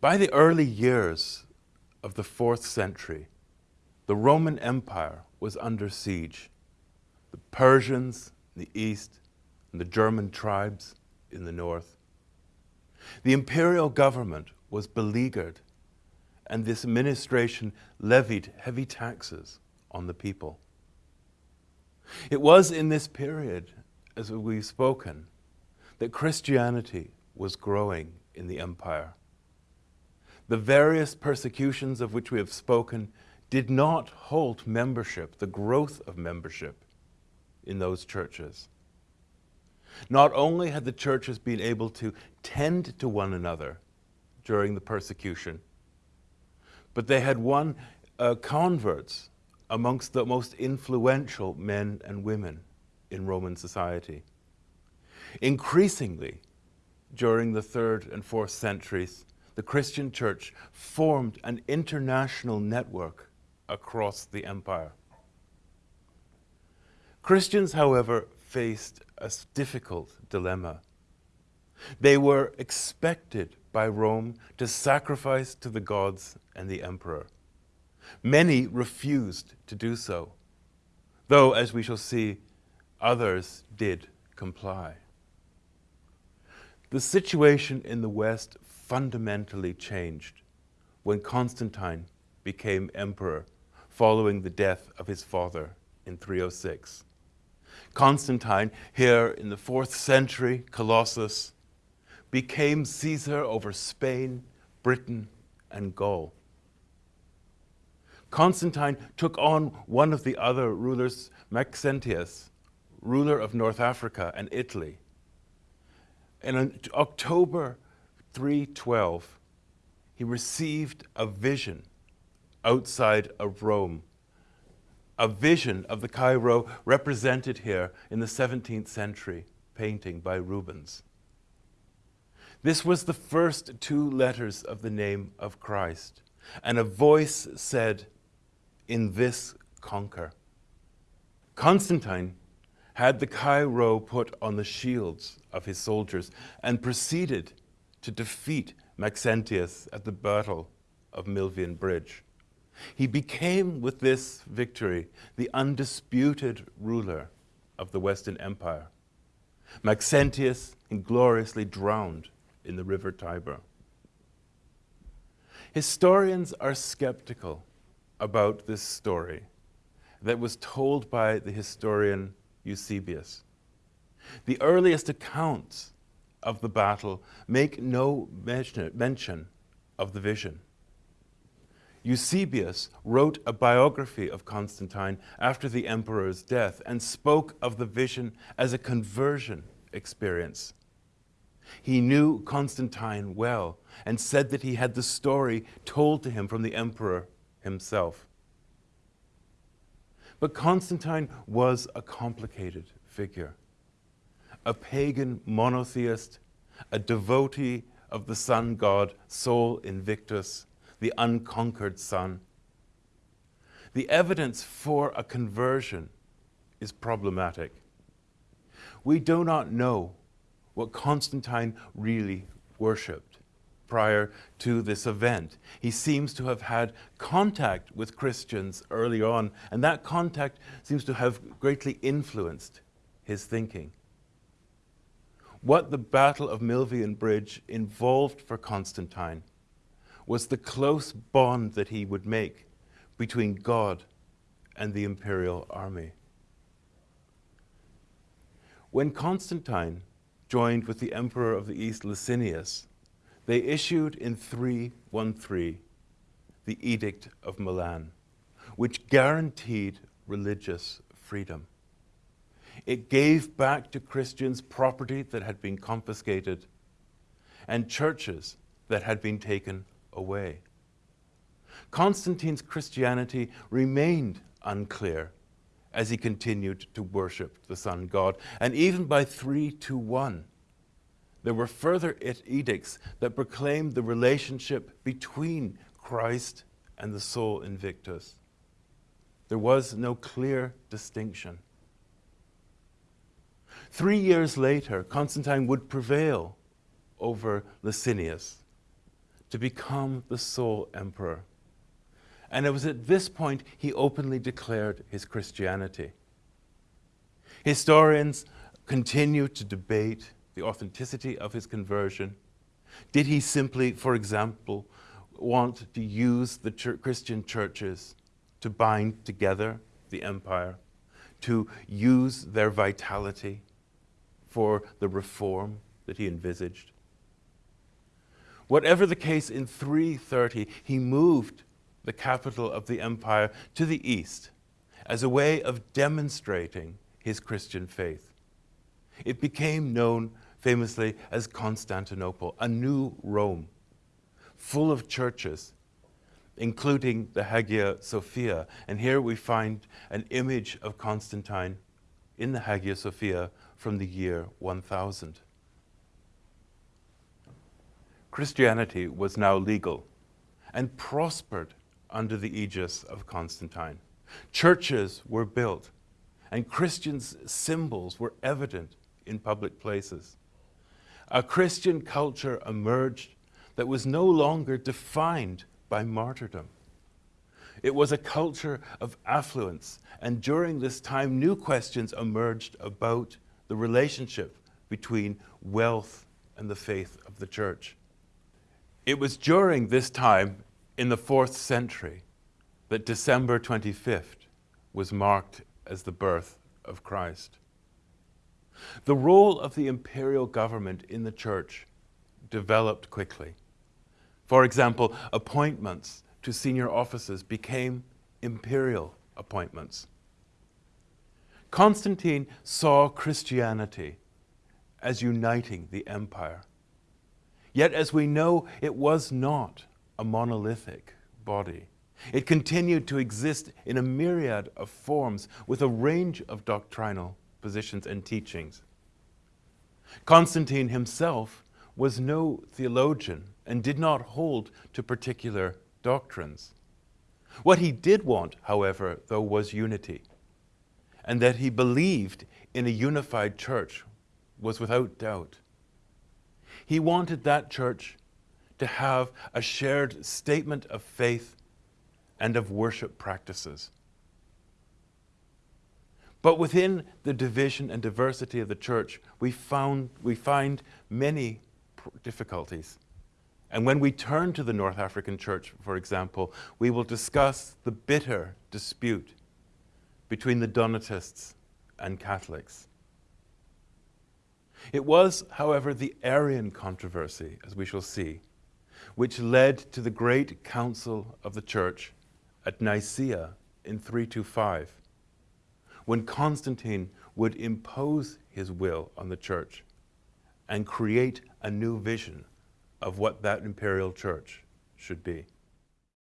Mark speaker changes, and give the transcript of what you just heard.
Speaker 1: By the early years of the fourth century, the Roman Empire was under siege. The Persians in the east and the German tribes in the north. The imperial government was beleaguered and this administration levied heavy taxes on the people. It was in this period, as we've spoken, that Christianity was growing in the empire. The various persecutions of which we have spoken did not halt membership, the growth of membership in those churches. Not only had the churches been able to tend to one another during the persecution, but they had won uh, converts amongst the most influential men and women in Roman society. Increasingly, during the third and fourth centuries, the Christian church formed an international network across the empire. Christians, however, faced a difficult dilemma. They were expected by Rome to sacrifice to the gods and the emperor. Many refused to do so, though, as we shall see, others did comply. The situation in the West fundamentally changed when Constantine became emperor following the death of his father in 306. Constantine, here in the fourth century, Colossus, became Caesar over Spain, Britain, and Gaul. Constantine took on one of the other rulers, Maxentius, ruler of North Africa and Italy. And In October 312, he received a vision outside of Rome, a vision of the Chi-Rho represented here in the 17th century painting by Rubens. This was the first two letters of the name of Christ, and a voice said, in this conquer. Constantine had the Chi-Rho put on the shields of his soldiers and proceeded to defeat Maxentius at the Battle of Milvian Bridge. He became, with this victory, the undisputed ruler of the Western Empire. Maxentius ingloriously drowned in the river Tiber. Historians are skeptical about this story that was told by the historian Eusebius. The earliest accounts of the battle make no mention of the vision. Eusebius wrote a biography of Constantine after the emperor's death and spoke of the vision as a conversion experience. He knew Constantine well and said that he had the story told to him from the emperor himself. But Constantine was a complicated figure. A pagan monotheist, a devotee of the sun god Sol Invictus, the unconquered sun. The evidence for a conversion is problematic. We do not know what Constantine really worshipped prior to this event. He seems to have had contact with Christians early on, and that contact seems to have greatly influenced his thinking. What the Battle of Milvian Bridge involved for Constantine was the close bond that he would make between God and the imperial army. When Constantine joined with the emperor of the East, Licinius, they issued in 313 the Edict of Milan, which guaranteed religious freedom. It gave back to Christians property that had been confiscated and churches that had been taken away. Constantine's Christianity remained unclear as he continued to worship the sun god. And even by 321, there were further edicts that proclaimed the relationship between Christ and the Sol Invictus. There was no clear distinction. Three years later, Constantine would prevail over Licinius to become the sole emperor. And it was at this point he openly declared his Christianity. Historians continue to debate the authenticity of his conversion. Did he simply, for example, want to use the ch Christian churches to bind together the empire, to use their vitality for the reform that he envisaged? Whatever the case, in 330, he moved the capital of the empire to the east as a way of demonstrating his Christian faith. It became known famously as Constantinople, a new Rome, full of churches, including the Hagia Sophia. And here we find an image of Constantine in the Hagia Sophia from the year 1000. Christianity was now legal and prospered under the aegis of Constantine. Churches were built and Christians' symbols were evident in public places. A Christian culture emerged that was no longer defined by martyrdom. It was a culture of affluence, and during this time, new questions emerged about the relationship between wealth and the faith of the church. It was during this time in the fourth century that December 25th was marked as the birth of Christ. The role of the imperial government in the church developed quickly. For example, appointments to senior offices became imperial appointments. Constantine saw Christianity as uniting the empire. Yet, as we know, it was not a monolithic body. It continued to exist in a myriad of forms with a range of doctrinal positions and teachings. Constantine himself was no theologian and did not hold to particular doctrines. What he did want, however, though, was unity, and that he believed in a unified church was without doubt. He wanted that church to have a shared statement of faith and of worship practices. But within the division and diversity of the church, we, found, we find many difficulties. And when we turn to the North African church, for example, we will discuss the bitter dispute between the Donatists and Catholics. It was, however, the Arian controversy, as we shall see, which led to the great council of the church at Nicaea in 325, when Constantine would impose his will on the church and create a new vision of what that imperial church should be.